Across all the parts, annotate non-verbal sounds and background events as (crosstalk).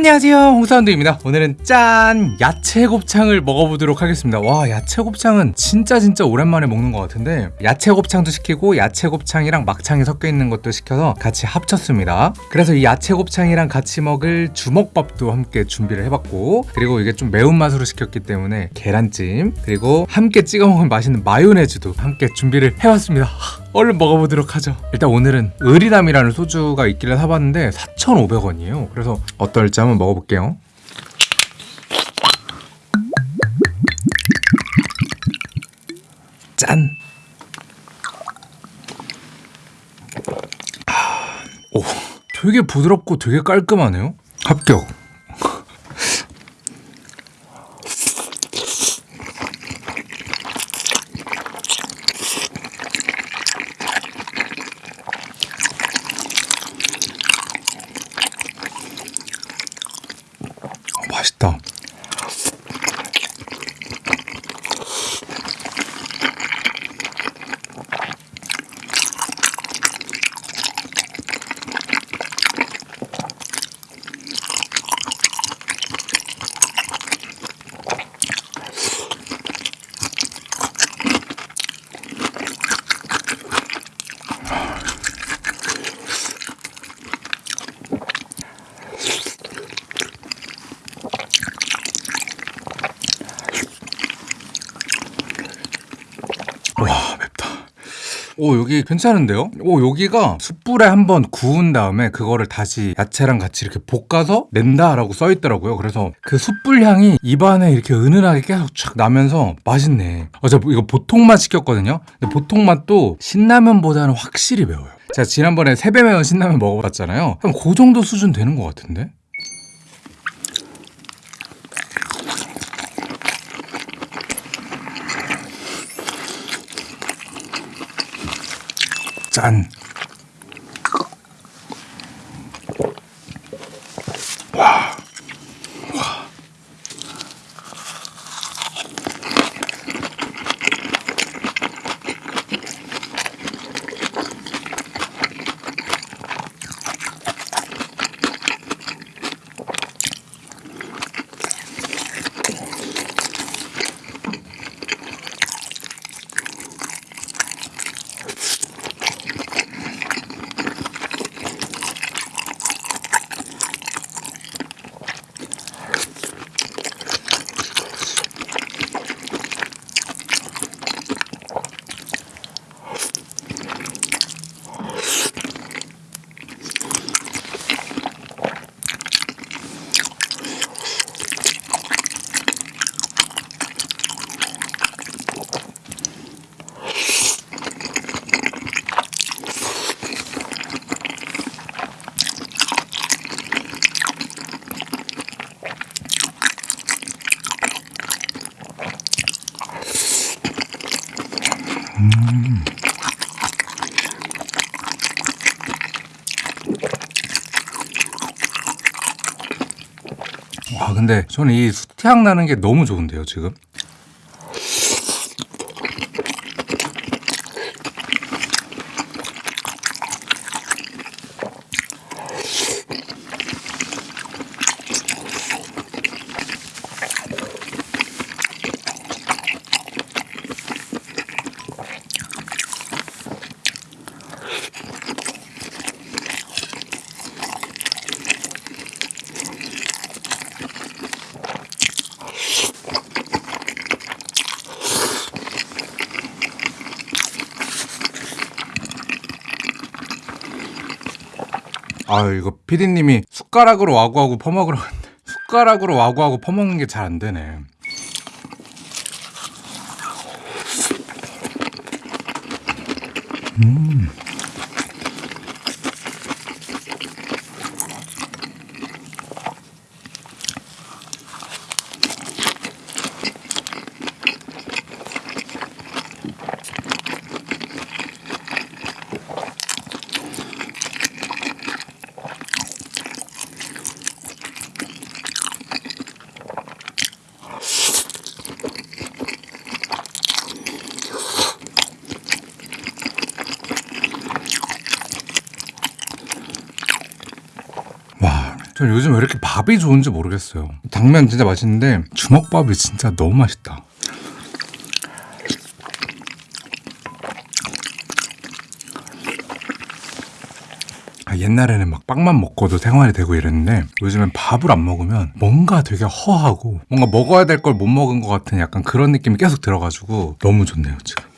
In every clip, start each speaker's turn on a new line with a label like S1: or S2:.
S1: 안녕하세요. 홍사운드입니다. 오늘은 짠 야채 곱창을 먹어보도록 하겠습니다. 와 야채 곱창은 진짜 진짜 오랜만에 먹는 것 같은데 야채 곱창도 시키고 야채 곱창이랑 막창이 섞여 있는 것도 시켜서 같이 합쳤습니다. 그래서 이 야채 곱창이랑 같이 먹을 주먹밥도 함께 준비를 해봤고 그리고 이게 좀 매운맛으로 시켰기 때문에 계란찜 그리고 함께 찍어 먹으면 맛있는 마요네즈도 함께 준비를 해봤습니다. 하, 얼른 먹어보도록 하죠. 일단 오늘은 의리담이라는 소주가 있길래 사봤는데 4,500원이에요. 그래서 어떨지 한번 먹어볼게요. 짠! 아, 오, 되게 부드럽고 되게 깔끔하네요. 합격 어, 맛있다. 오 여기 괜찮은데요? 오 여기가 숯불에 한번 구운 다음에 그거를 다시 야채랑 같이 이렇게 볶아서 낸다라고 써 있더라고요. 그래서 그 숯불 향이 입안에 이렇게 은은하게 계속 촥 나면서 맛있네. 어제 이거 보통 맛 시켰거든요. 근데 보통 맛도 신라면보다는 확실히 매워요. 제가 지난번에 세배 매운 신라면 먹어봤잖아요. 한그 정도 수준 되는 것 같은데? 짠. 근데 저는 이 수태향 나는 게 너무 좋은데요 지금 아 이거 피디님이 숟가락으로 와구하고 퍼먹으라고 했는데 숟가락으로 와구하고 퍼먹는 게 잘 안 되네 음. 전 요즘 왜 이렇게 밥이 좋은지 모르겠어요. 당면 진짜 맛있는데 주먹밥이 진짜 너무 맛있다. 아, 옛날에는 막 빵만 먹고도 생활이 되고 이랬는데 요즘엔 밥을 안 먹으면 뭔가 되게 허하고 뭔가 먹어야 될 걸 못 먹은 것 같은 약간 그런 느낌이 계속 들어가지고 너무 좋네요 지금.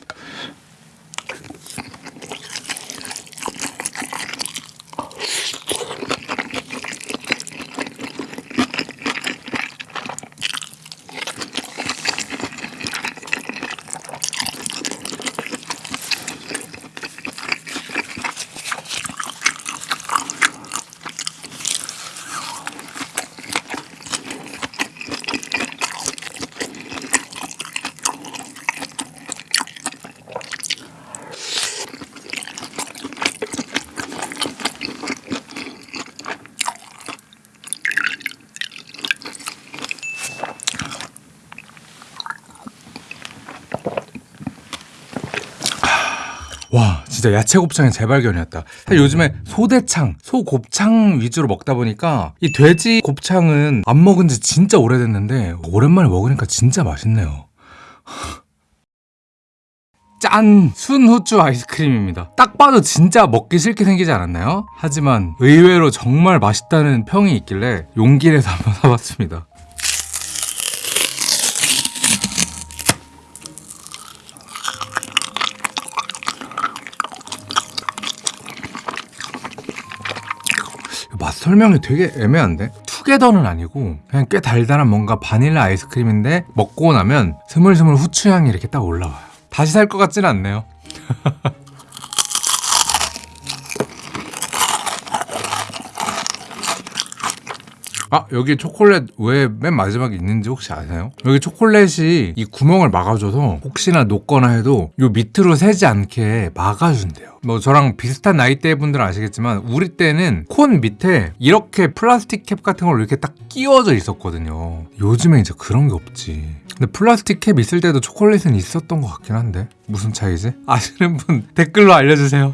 S1: 와 진짜 야채 곱창의 재발견이었다 사실 요즘에 소대창, 소곱창 위주로 먹다 보니까 이 돼지 곱창은 안 먹은 지 진짜 오래됐는데 오랜만에 먹으니까 진짜 맛있네요 (laughs) 짠! 순후추 아이스크림입니다 딱 봐도 진짜 먹기 싫게 생기지 않았나요? 하지만 의외로 정말 맛있다는 평이 있길래 용기 내서 (laughs) 한번 사봤습니다 맛 설명이 되게 애매한데? 투게더는 아니고 그냥 꽤 달달한 뭔가 바닐라 아이스크림인데 먹고 나면 스물스물 후추향이 이렇게 딱 올라와요 다시 살 것 같지는 않네요 (laughs) 아 여기 초콜릿 왜 맨 마지막에 있는지 혹시 아세요? 여기 초콜릿이 이 구멍을 막아줘서 혹시나 녹거나 해도 요 밑으로 새지 않게 막아준대요 뭐 저랑 비슷한 나이대 분들은 아시겠지만 우리 때는 콘 밑에 이렇게 플라스틱 캡 같은 걸로 이렇게 딱 끼워져 있었거든요 요즘에 이제 그런 게 없지 근데 플라스틱 캡 있을 때도 초콜릿은 있었던 것 같긴 한데 무슨 차이지? 아시는 분 댓글로 알려주세요